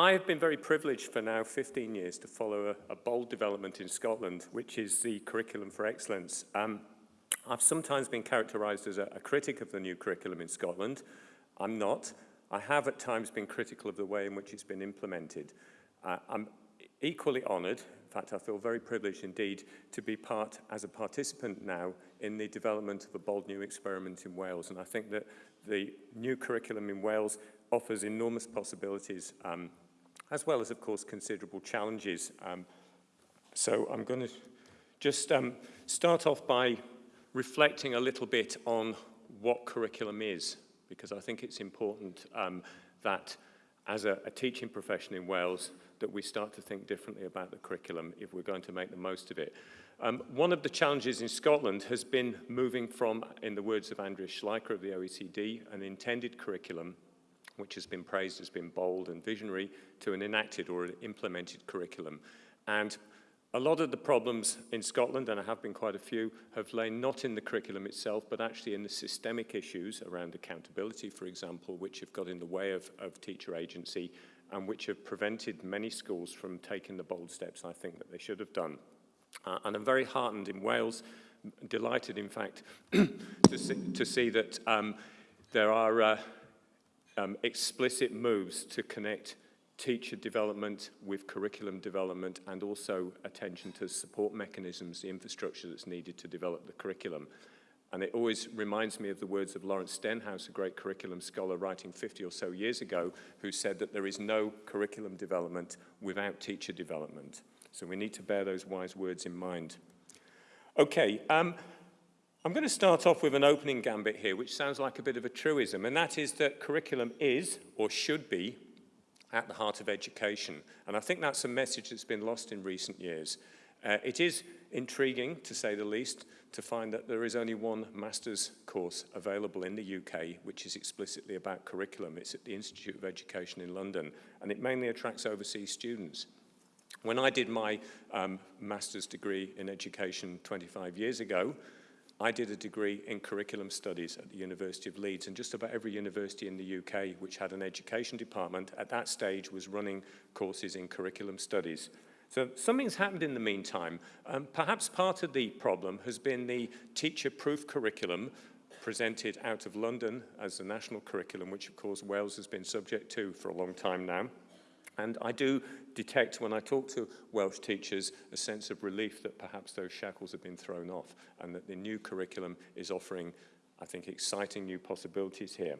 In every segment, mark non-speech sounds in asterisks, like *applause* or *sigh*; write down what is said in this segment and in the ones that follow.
I have been very privileged for now 15 years to follow a, a bold development in Scotland, which is the Curriculum for Excellence. Um, I've sometimes been characterised as a, a critic of the new curriculum in Scotland. I'm not. I have at times been critical of the way in which it's been implemented. Uh, I'm equally honoured, in fact I feel very privileged indeed, to be part as a participant now in the development of a bold new experiment in Wales. And I think that the new curriculum in Wales offers enormous possibilities, um, as well as, of course, considerable challenges. Um, so I'm going to just um, start off by reflecting a little bit on what curriculum is, because I think it's important um, that as a, a teaching profession in Wales, that we start to think differently about the curriculum if we're going to make the most of it. Um, one of the challenges in Scotland has been moving from, in the words of Andreas Schleicher of the OECD, an intended curriculum, which has been praised as being bold and visionary, to an enacted or an implemented curriculum. And a lot of the problems in Scotland, and I have been quite a few, have lain not in the curriculum itself, but actually in the systemic issues around accountability, for example, which have got in the way of, of teacher agency and which have prevented many schools from taking the bold steps I think that they should have done. Uh, and I'm very heartened in Wales, delighted in fact, *clears throat* to, see, to see that um, there are uh, um, explicit moves to connect teacher development with curriculum development and also attention to support mechanisms, the infrastructure that's needed to develop the curriculum. And it always reminds me of the words of Lawrence Stenhouse, a great curriculum scholar writing 50 or so years ago, who said that there is no curriculum development without teacher development. So we need to bear those wise words in mind. Okay, um, I'm going to start off with an opening gambit here, which sounds like a bit of a truism, and that is that curriculum is, or should be, at the heart of education. And I think that's a message that's been lost in recent years. Uh, it is intriguing, to say the least, to find that there is only one master's course available in the UK, which is explicitly about curriculum. It's at the Institute of Education in London, and it mainly attracts overseas students. When I did my um, master's degree in education 25 years ago, I did a degree in curriculum studies at the University of Leeds, and just about every university in the UK which had an education department at that stage was running courses in curriculum studies. So something's happened in the meantime. Um, perhaps part of the problem has been the teacher-proof curriculum presented out of London as the national curriculum, which of course Wales has been subject to for a long time now. And I do detect when I talk to Welsh teachers a sense of relief that perhaps those shackles have been thrown off and that the new curriculum is offering, I think, exciting new possibilities here.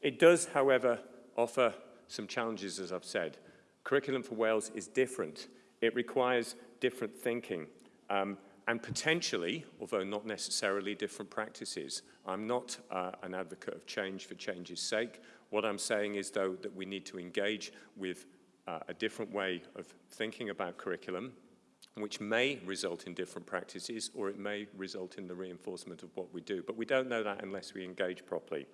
It does, however, offer some challenges, as I've said. Curriculum for Wales is different it requires different thinking um, and potentially, although not necessarily different practices. I'm not uh, an advocate of change for change's sake. What I'm saying is, though, that we need to engage with uh, a different way of thinking about curriculum, which may result in different practices or it may result in the reinforcement of what we do. But we don't know that unless we engage properly.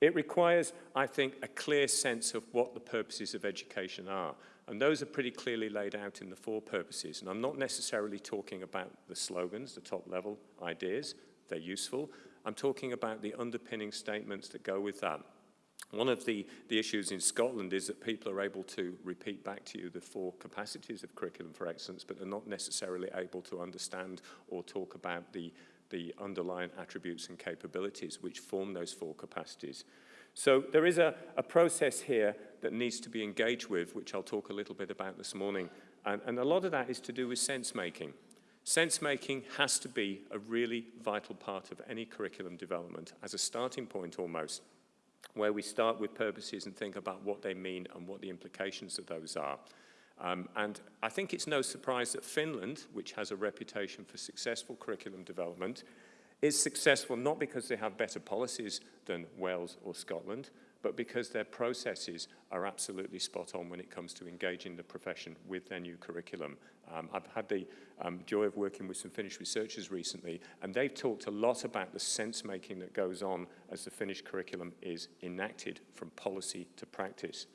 It requires, I think, a clear sense of what the purposes of education are. And those are pretty clearly laid out in the four purposes. And I'm not necessarily talking about the slogans, the top level ideas, they're useful. I'm talking about the underpinning statements that go with that. One of the, the issues in Scotland is that people are able to repeat back to you the four capacities of curriculum for excellence, but they're not necessarily able to understand or talk about the, the underlying attributes and capabilities which form those four capacities. So there is a, a process here that needs to be engaged with, which I'll talk a little bit about this morning. And, and a lot of that is to do with sense making. Sense making has to be a really vital part of any curriculum development as a starting point almost, where we start with purposes and think about what they mean and what the implications of those are. Um, and I think it's no surprise that Finland, which has a reputation for successful curriculum development, is successful not because they have better policies than Wales or Scotland, but because their processes are absolutely spot on when it comes to engaging the profession with their new curriculum. Um, I've had the um, joy of working with some Finnish researchers recently, and they've talked a lot about the sense-making that goes on as the Finnish curriculum is enacted from policy to practice.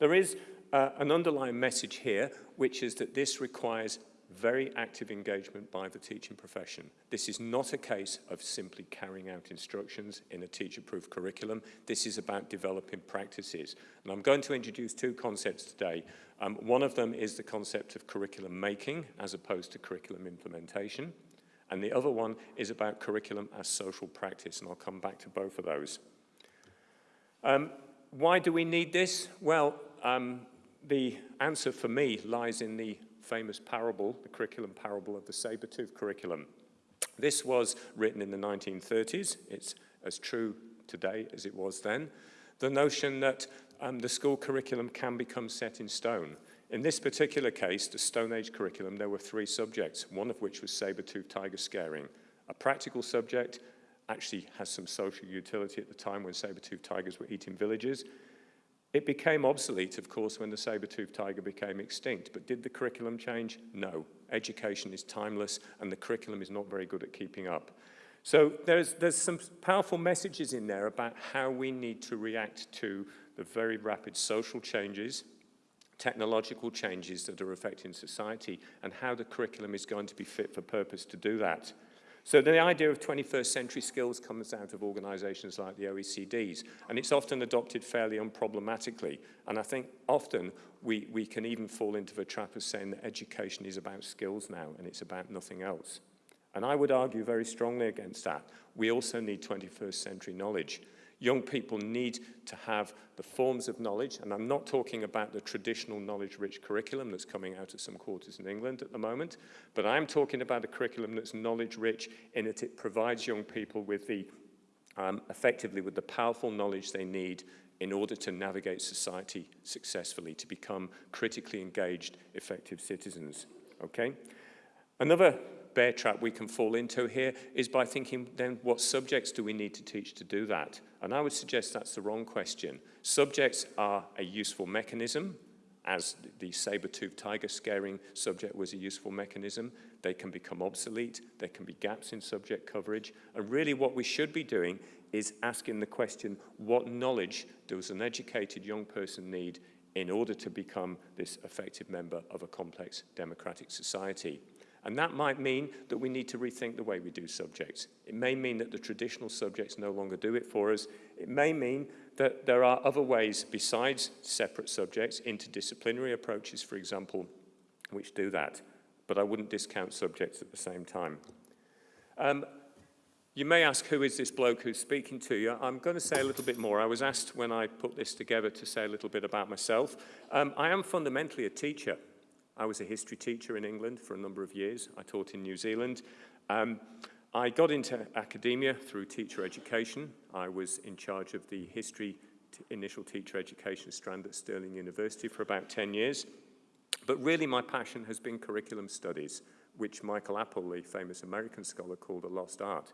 There is uh, an underlying message here, which is that this requires very active engagement by the teaching profession. This is not a case of simply carrying out instructions in a teacher-proof curriculum. This is about developing practices. And I'm going to introduce two concepts today. Um, one of them is the concept of curriculum making as opposed to curriculum implementation. And the other one is about curriculum as social practice, and I'll come back to both of those. Um, why do we need this? Well, um, the answer for me lies in the famous parable, the curriculum parable of the saber-tooth curriculum. This was written in the 1930s. It's as true today as it was then. The notion that um, the school curriculum can become set in stone. In this particular case, the Stone Age curriculum, there were three subjects, one of which was saber-tooth tiger scaring. A practical subject actually has some social utility at the time when saber-tooth tigers were eating villages. It became obsolete, of course, when the saber-toothed tiger became extinct, but did the curriculum change? No. Education is timeless, and the curriculum is not very good at keeping up. So there's, there's some powerful messages in there about how we need to react to the very rapid social changes, technological changes that are affecting society, and how the curriculum is going to be fit for purpose to do that. So the idea of 21st century skills comes out of organizations like the OECDs, and it's often adopted fairly unproblematically. And I think often we, we can even fall into the trap of saying that education is about skills now, and it's about nothing else. And I would argue very strongly against that. We also need 21st century knowledge. Young people need to have the forms of knowledge, and I'm not talking about the traditional knowledge-rich curriculum that's coming out of some quarters in England at the moment, but I'm talking about a curriculum that's knowledge-rich in that it provides young people with the, um, effectively with the powerful knowledge they need in order to navigate society successfully, to become critically engaged, effective citizens, okay? Another bear trap we can fall into here is by thinking then what subjects do we need to teach to do that? And I would suggest that's the wrong question. Subjects are a useful mechanism, as the saber-toothed tiger scaring subject was a useful mechanism. They can become obsolete, there can be gaps in subject coverage, and really what we should be doing is asking the question, what knowledge does an educated young person need in order to become this effective member of a complex democratic society? And that might mean that we need to rethink the way we do subjects. It may mean that the traditional subjects no longer do it for us. It may mean that there are other ways besides separate subjects, interdisciplinary approaches, for example, which do that. But I wouldn't discount subjects at the same time. Um, you may ask, who is this bloke who's speaking to you? I'm going to say a little bit more. I was asked when I put this together to say a little bit about myself. Um, I am fundamentally a teacher. I was a history teacher in England for a number of years. I taught in New Zealand. Um, I got into academia through teacher education. I was in charge of the history initial teacher education strand at Stirling University for about 10 years. But really my passion has been curriculum studies, which Michael Apple, the famous American scholar, called a lost art.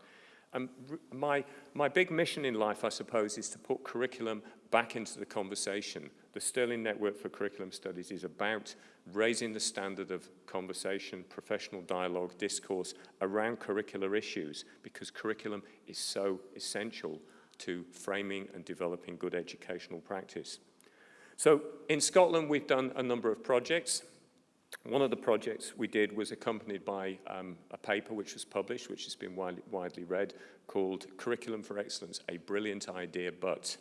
And my, my big mission in life, I suppose, is to put curriculum back into the conversation. The Stirling Network for Curriculum Studies is about raising the standard of conversation, professional dialogue, discourse around curricular issues because curriculum is so essential to framing and developing good educational practice. So in Scotland, we've done a number of projects. One of the projects we did was accompanied by um, a paper which was published, which has been widely, widely read, called Curriculum for Excellence, A Brilliant Idea But.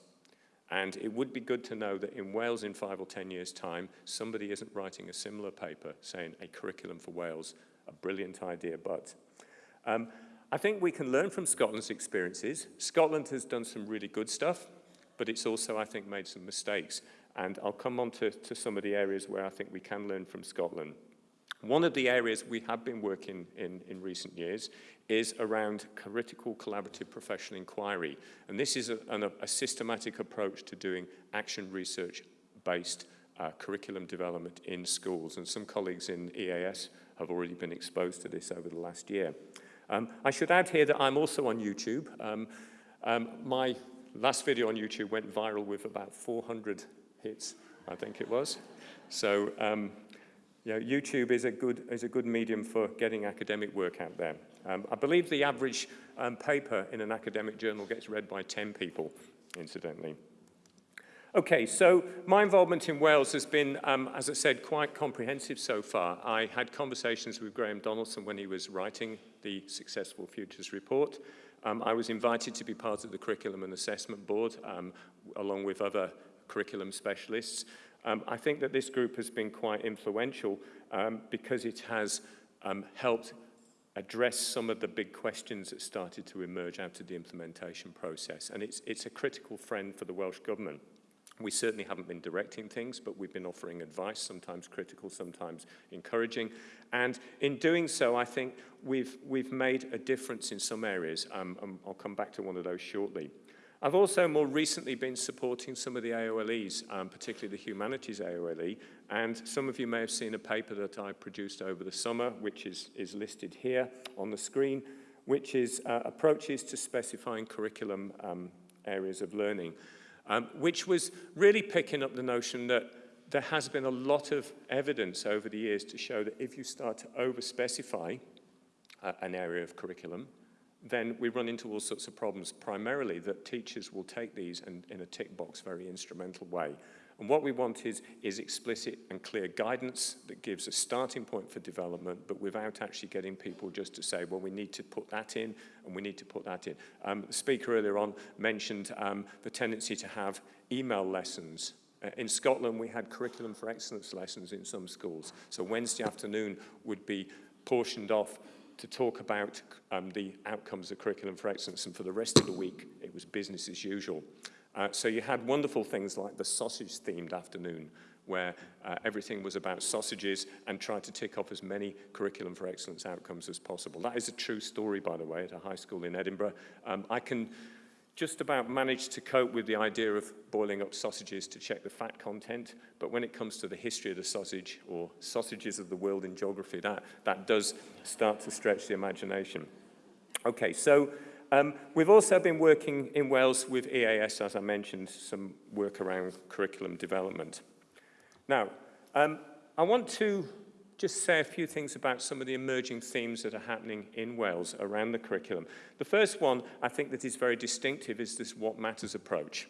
And it would be good to know that in Wales in five or 10 years' time, somebody isn't writing a similar paper saying a curriculum for Wales, a brilliant idea, but. Um, I think we can learn from Scotland's experiences. Scotland has done some really good stuff, but it's also, I think, made some mistakes. And I'll come on to, to some of the areas where I think we can learn from Scotland. One of the areas we have been working in in recent years is around critical collaborative professional inquiry. And this is a, a, systematic approach to doing action research-based uh, curriculum development in schools. And some colleagues in EAS have already been exposed to this over the last year. Um, I should add here that I'm also on YouTube. Um, um, my last video on YouTube went viral with about 400 hits, I think it was. So um, you know, YouTube is a, good, is a good medium for getting academic work out there. Um, I believe the average um, paper in an academic journal gets read by 10 people, incidentally. Okay, so my involvement in Wales has been, um, as I said, quite comprehensive so far. I had conversations with Graham Donaldson when he was writing the Successful Futures report. Um, I was invited to be part of the Curriculum and Assessment Board, um, along with other curriculum specialists. Um, I think that this group has been quite influential um, because it has um, helped address some of the big questions that started to emerge out of the implementation process. And it's, it's a critical friend for the Welsh Government. We certainly haven't been directing things, but we've been offering advice, sometimes critical, sometimes encouraging. And in doing so, I think we've, we've made a difference in some areas. Um, um, I'll come back to one of those shortly. I've also more recently been supporting some of the AOLEs, um, particularly the humanities AOLE, and some of you may have seen a paper that I produced over the summer, which is, is listed here on the screen, which is uh, approaches to specifying curriculum um, areas of learning um, which was really picking up the notion that there has been a lot of evidence over the years to show that if you start to over-specify uh, an area of curriculum, then we run into all sorts of problems, primarily that teachers will take these and in a tick box, very instrumental way and what we want is, is explicit and clear guidance that gives a starting point for development, but without actually getting people just to say, well, we need to put that in and we need to put that in. Um, the speaker earlier on mentioned um, the tendency to have email lessons uh, in Scotland, we had curriculum for excellence lessons in some schools. So Wednesday afternoon would be portioned off to talk about um, the outcomes of curriculum for excellence, and for the rest of the week, it was business as usual. Uh, so you had wonderful things like the sausage-themed afternoon, where uh, everything was about sausages and tried to tick off as many curriculum for excellence outcomes as possible. That is a true story, by the way, at a high school in Edinburgh. Um, I can just about managed to cope with the idea of boiling up sausages to check the fat content, but when it comes to the history of the sausage or sausages of the world in geography, that, that does start to stretch the imagination. Okay, so um, we've also been working in Wales with EAS, as I mentioned, some work around curriculum development. Now, um, I want to just say a few things about some of the emerging themes that are happening in Wales around the curriculum. The first one I think that is very distinctive is this what matters approach.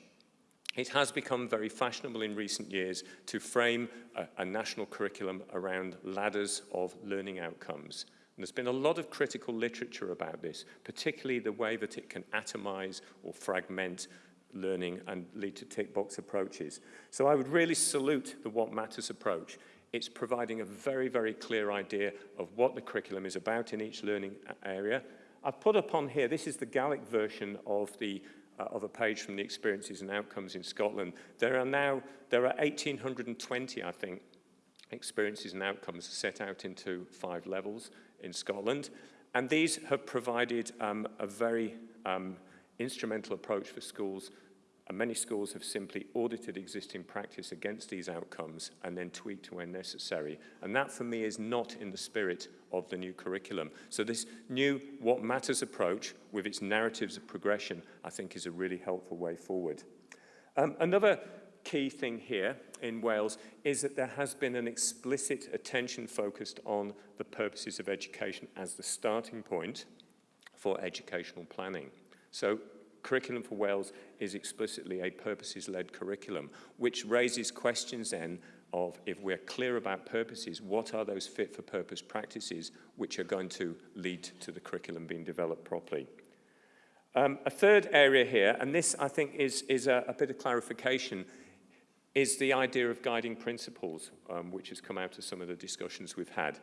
It has become very fashionable in recent years to frame a, a national curriculum around ladders of learning outcomes. And there's been a lot of critical literature about this, particularly the way that it can atomize or fragment learning and lead to tick box approaches. So I would really salute the what matters approach. It's providing a very, very clear idea of what the curriculum is about in each learning area. I've put up on here, this is the Gaelic version of the uh, of a page from the experiences and outcomes in Scotland. There are now, there are 1,820, I think, experiences and outcomes set out into five levels in Scotland. And these have provided um, a very um, instrumental approach for schools and many schools have simply audited existing practice against these outcomes and then tweaked where necessary. And that for me is not in the spirit of the new curriculum. So this new what matters approach with its narratives of progression, I think is a really helpful way forward. Um, another key thing here in Wales is that there has been an explicit attention focused on the purposes of education as the starting point for educational planning. So Curriculum for Wales is explicitly a purposes-led curriculum, which raises questions then of if we're clear about purposes, what are those fit-for-purpose practices which are going to lead to the curriculum being developed properly. Um, a third area here, and this I think is, is a, a bit of clarification, is the idea of guiding principles, um, which has come out of some of the discussions we've had.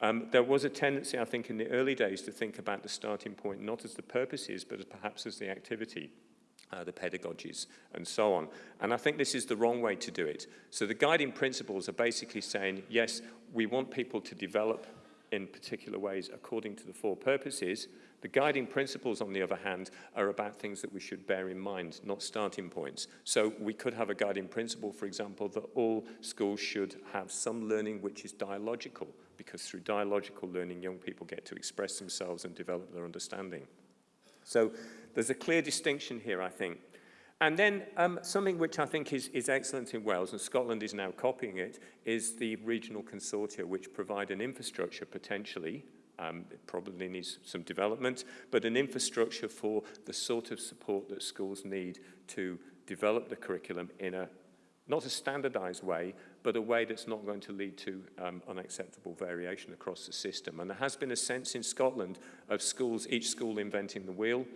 Um, there was a tendency, I think, in the early days to think about the starting point not as the purposes, but as perhaps as the activity, uh, the pedagogies, and so on. And I think this is the wrong way to do it. So the guiding principles are basically saying, yes, we want people to develop in particular ways according to the four purposes, the guiding principles, on the other hand, are about things that we should bear in mind, not starting points. So we could have a guiding principle, for example, that all schools should have some learning which is dialogical, because through dialogical learning, young people get to express themselves and develop their understanding. So there's a clear distinction here, I think. And then um, something which I think is, is excellent in Wales, and Scotland is now copying it, is the regional consortia, which provide an infrastructure potentially um, it probably needs some development, but an infrastructure for the sort of support that schools need to develop the curriculum in a not a standardized way, but a way that's not going to lead to um, unacceptable variation across the system. And there has been a sense in Scotland of schools, each school inventing the wheel.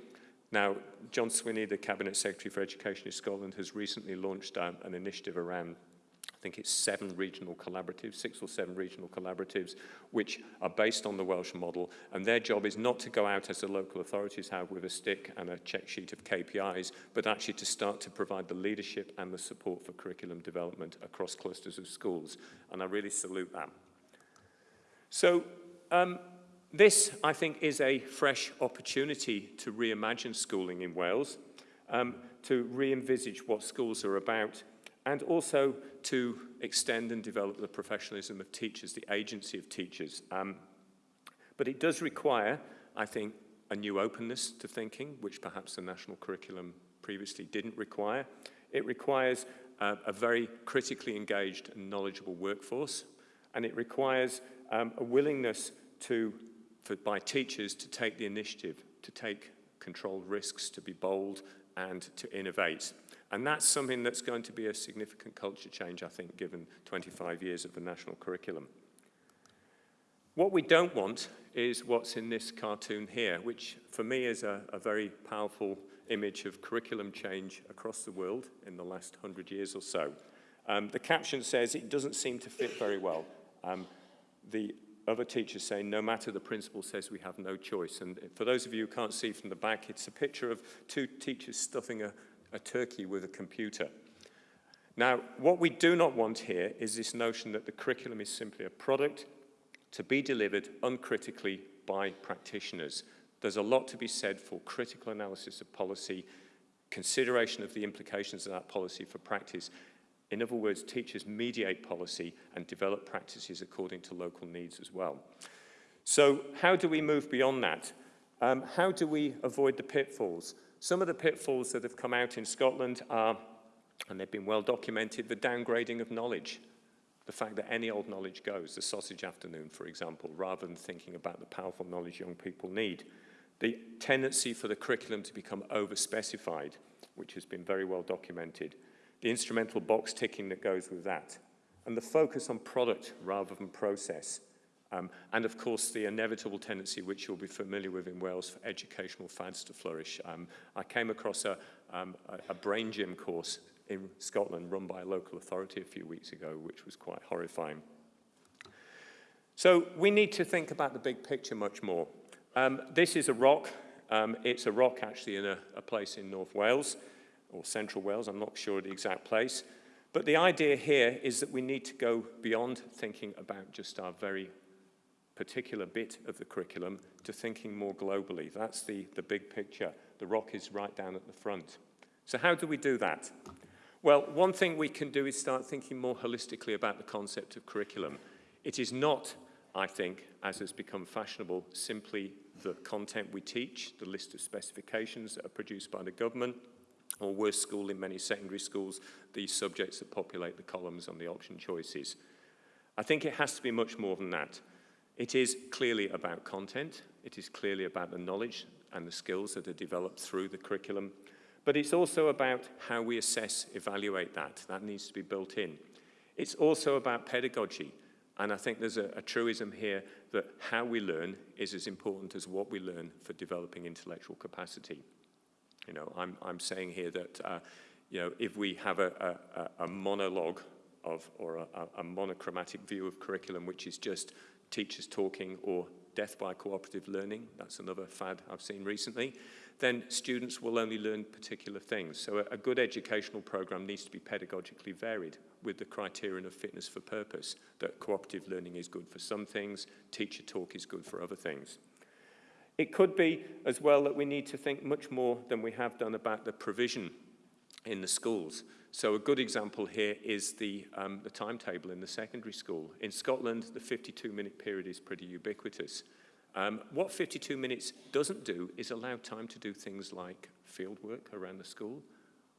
Now, John Swinney, the Cabinet Secretary for Education in Scotland, has recently launched um, an initiative around I think it's seven regional collaboratives, six or seven regional collaboratives, which are based on the Welsh model. And their job is not to go out as the local authorities have with a stick and a check sheet of KPIs, but actually to start to provide the leadership and the support for curriculum development across clusters of schools. And I really salute that. So um, this, I think, is a fresh opportunity to reimagine schooling in Wales, um, to re-envisage what schools are about, and also to extend and develop the professionalism of teachers, the agency of teachers. Um, but it does require, I think, a new openness to thinking, which perhaps the national curriculum previously didn't require. It requires uh, a very critically engaged and knowledgeable workforce, and it requires um, a willingness to, for, by teachers to take the initiative, to take controlled risks, to be bold, and to innovate. And that's something that's going to be a significant culture change, I think, given 25 years of the national curriculum. What we don't want is what's in this cartoon here, which for me is a, a very powerful image of curriculum change across the world in the last 100 years or so. Um, the caption says it doesn't seem to fit very well. Um, the other teachers say no matter the principal says we have no choice. And for those of you who can't see from the back, it's a picture of two teachers stuffing a, a turkey with a computer. Now, what we do not want here is this notion that the curriculum is simply a product to be delivered uncritically by practitioners. There's a lot to be said for critical analysis of policy, consideration of the implications of that policy for practice. In other words, teachers mediate policy and develop practices according to local needs as well. So how do we move beyond that? Um, how do we avoid the pitfalls? Some of the pitfalls that have come out in Scotland are, and they've been well documented, the downgrading of knowledge. The fact that any old knowledge goes, the sausage afternoon, for example, rather than thinking about the powerful knowledge young people need. The tendency for the curriculum to become over-specified, which has been very well documented. The instrumental box ticking that goes with that. And the focus on product rather than process. Um, and of course, the inevitable tendency, which you'll be familiar with in Wales, for educational fads to flourish. Um, I came across a, um, a, brain gym course in Scotland run by a local authority a few weeks ago, which was quite horrifying. So we need to think about the big picture much more. Um, this is a rock. Um, it's a rock actually in a, a place in North Wales, or Central Wales, I'm not sure of the exact place. But the idea here is that we need to go beyond thinking about just our very particular bit of the curriculum to thinking more globally. That's the, the big picture. The rock is right down at the front. So how do we do that? Well, one thing we can do is start thinking more holistically about the concept of curriculum. It is not, I think, as has become fashionable, simply the content we teach, the list of specifications that are produced by the government, or worse school in many secondary schools, the subjects that populate the columns on the option choices. I think it has to be much more than that. It is clearly about content. It is clearly about the knowledge and the skills that are developed through the curriculum. But it's also about how we assess, evaluate that. That needs to be built in. It's also about pedagogy. And I think there's a, a truism here that how we learn is as important as what we learn for developing intellectual capacity. You know, I'm, I'm saying here that, uh, you know, if we have a, a, a monologue of, or a, a monochromatic view of curriculum, which is just teachers talking or death by cooperative learning, that's another fad I've seen recently, then students will only learn particular things. So a, a good educational program needs to be pedagogically varied with the criterion of fitness for purpose, that cooperative learning is good for some things, teacher talk is good for other things. It could be as well that we need to think much more than we have done about the provision in the schools. So a good example here is the, um, the timetable in the secondary school. In Scotland, the 52-minute period is pretty ubiquitous. Um, what 52 minutes doesn't do is allow time to do things like fieldwork around the school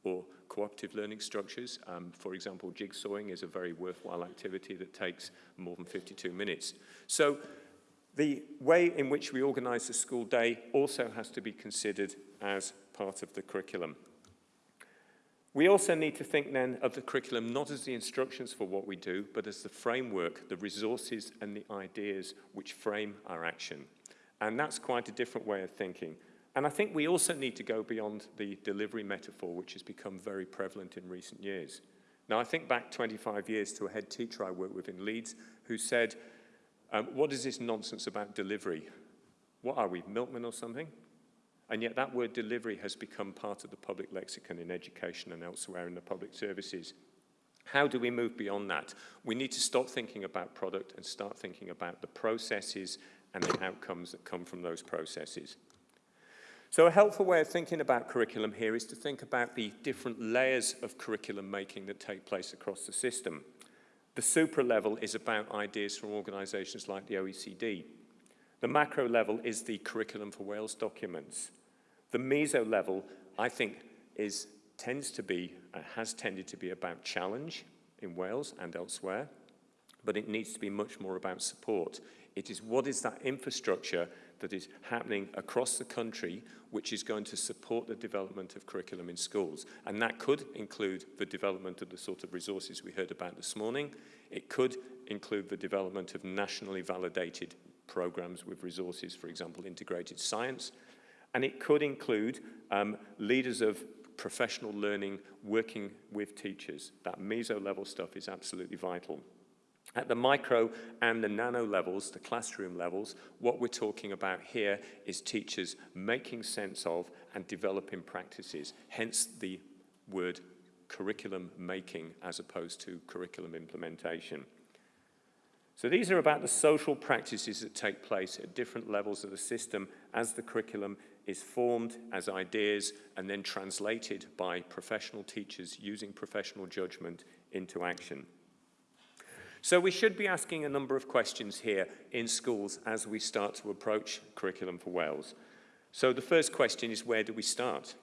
or cooperative learning structures. Um, for example, jigsawing is a very worthwhile activity that takes more than 52 minutes. So the way in which we organize the school day also has to be considered as part of the curriculum. We also need to think then of the curriculum not as the instructions for what we do, but as the framework, the resources and the ideas which frame our action. And that's quite a different way of thinking. And I think we also need to go beyond the delivery metaphor, which has become very prevalent in recent years. Now, I think back 25 years to a head teacher I worked with in Leeds who said, um, what is this nonsense about delivery? What are we, milkmen or something? And yet that word delivery has become part of the public lexicon in education and elsewhere in the public services. How do we move beyond that? We need to stop thinking about product and start thinking about the processes and the outcomes that come from those processes. So a helpful way of thinking about curriculum here is to think about the different layers of curriculum making that take place across the system. The supra level is about ideas from organisations like the OECD. The macro level is the Curriculum for Wales documents. The meso level, I think, is, tends to be, uh, has tended to be about challenge in Wales and elsewhere, but it needs to be much more about support. It is what is that infrastructure that is happening across the country which is going to support the development of curriculum in schools. And that could include the development of the sort of resources we heard about this morning. It could include the development of nationally validated programs with resources, for example, integrated science, and it could include um, leaders of professional learning working with teachers. That meso level stuff is absolutely vital. At the micro and the nano levels, the classroom levels, what we're talking about here is teachers making sense of and developing practices, hence the word curriculum making as opposed to curriculum implementation. So these are about the social practices that take place at different levels of the system as the curriculum is formed as ideas and then translated by professional teachers using professional judgment into action. So we should be asking a number of questions here in schools as we start to approach Curriculum for Wales. So the first question is where do we start?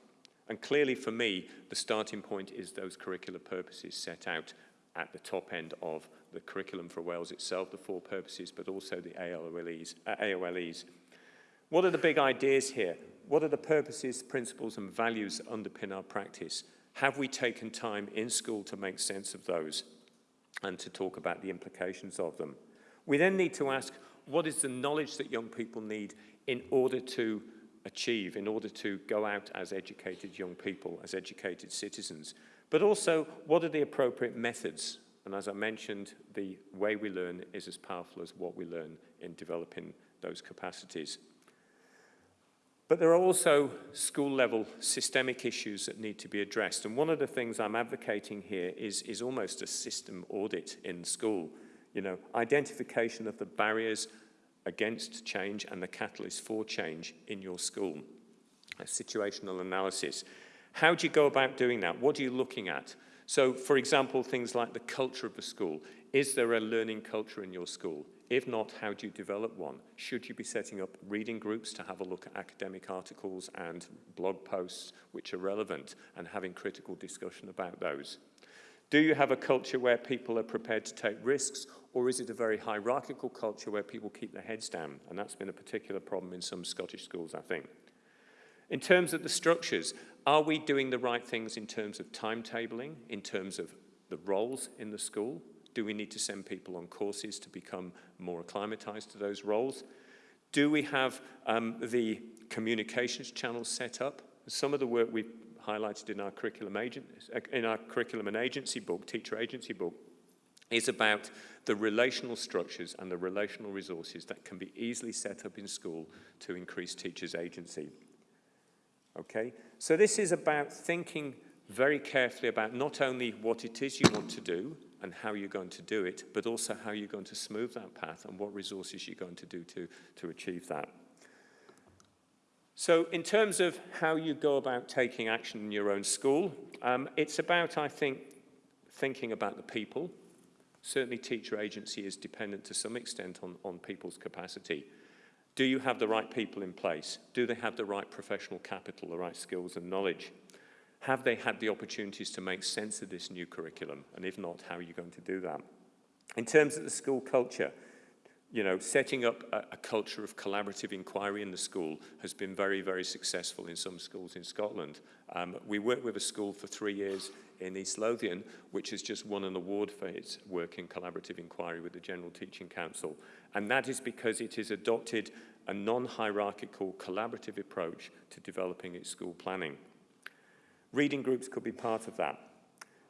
And clearly for me, the starting point is those curricular purposes set out at the top end of the Curriculum for Wales itself, the four purposes, but also the AOLEs. Uh, AOLEs. What are the big ideas here? What are the purposes, principles and values that underpin our practice? Have we taken time in school to make sense of those and to talk about the implications of them? We then need to ask, what is the knowledge that young people need in order to achieve, in order to go out as educated young people, as educated citizens? But also, what are the appropriate methods? And as I mentioned, the way we learn is as powerful as what we learn in developing those capacities. But there are also school level systemic issues that need to be addressed. And one of the things I'm advocating here is, is almost a system audit in school. You know, identification of the barriers against change and the catalyst for change in your school. A situational analysis. How do you go about doing that? What are you looking at? So, for example, things like the culture of the school. Is there a learning culture in your school? If not, how do you develop one? Should you be setting up reading groups to have a look at academic articles and blog posts which are relevant and having critical discussion about those? Do you have a culture where people are prepared to take risks or is it a very hierarchical culture where people keep their heads down? And that's been a particular problem in some Scottish schools, I think. In terms of the structures, are we doing the right things in terms of timetabling, in terms of the roles in the school? Do we need to send people on courses to become more acclimatized to those roles? Do we have um, the communications channels set up? Some of the work we've highlighted in our curriculum agent, in our curriculum and agency book, teacher agency book, is about the relational structures and the relational resources that can be easily set up in school to increase teachers' agency. Okay, so this is about thinking very carefully about not only what it is you want to do, and how you're going to do it, but also how you're going to smooth that path and what resources you're going to do to, to achieve that. So in terms of how you go about taking action in your own school, um, it's about, I think, thinking about the people. Certainly teacher agency is dependent to some extent on, on people's capacity. Do you have the right people in place? Do they have the right professional capital, the right skills and knowledge? Have they had the opportunities to make sense of this new curriculum? And if not, how are you going to do that? In terms of the school culture, you know, setting up a, a culture of collaborative inquiry in the school has been very, very successful in some schools in Scotland. Um, we worked with a school for three years in East Lothian, which has just won an award for its work in collaborative inquiry with the General Teaching Council. And that is because it has adopted a non-hierarchical collaborative approach to developing its school planning. Reading groups could be part of that.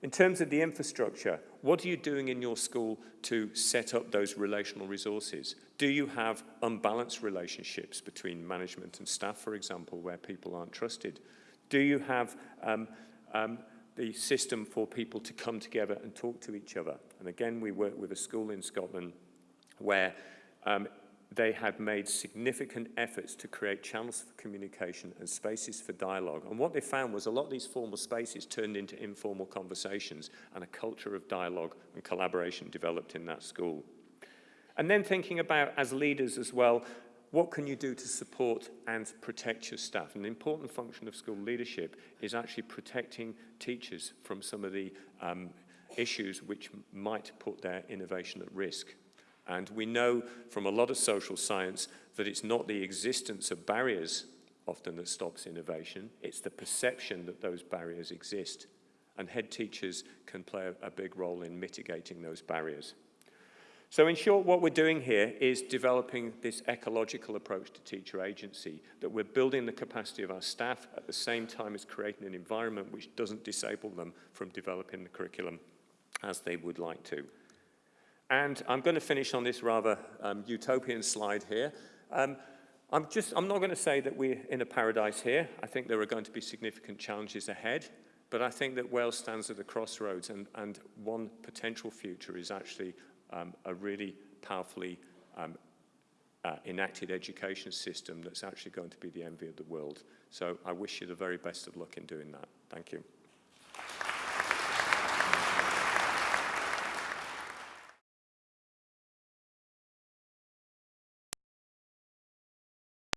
In terms of the infrastructure, what are you doing in your school to set up those relational resources? Do you have unbalanced relationships between management and staff, for example, where people aren't trusted? Do you have um, um, the system for people to come together and talk to each other? And again, we work with a school in Scotland where um, they had made significant efforts to create channels for communication and spaces for dialogue. And what they found was a lot of these formal spaces turned into informal conversations and a culture of dialogue and collaboration developed in that school. And then thinking about, as leaders as well, what can you do to support and protect your staff? An important function of school leadership is actually protecting teachers from some of the um, issues which might put their innovation at risk. And we know from a lot of social science that it's not the existence of barriers often that stops innovation, it's the perception that those barriers exist. And head teachers can play a, big role in mitigating those barriers. So in short, what we're doing here is developing this ecological approach to teacher agency, that we're building the capacity of our staff at the same time as creating an environment which doesn't disable them from developing the curriculum as they would like to. And I'm going to finish on this rather um, utopian slide here. Um, I'm, just, I'm not going to say that we're in a paradise here. I think there are going to be significant challenges ahead. But I think that Wales stands at a crossroads, and, and one potential future is actually um, a really powerfully um, uh, enacted education system that's actually going to be the envy of the world. So I wish you the very best of luck in doing that. Thank you.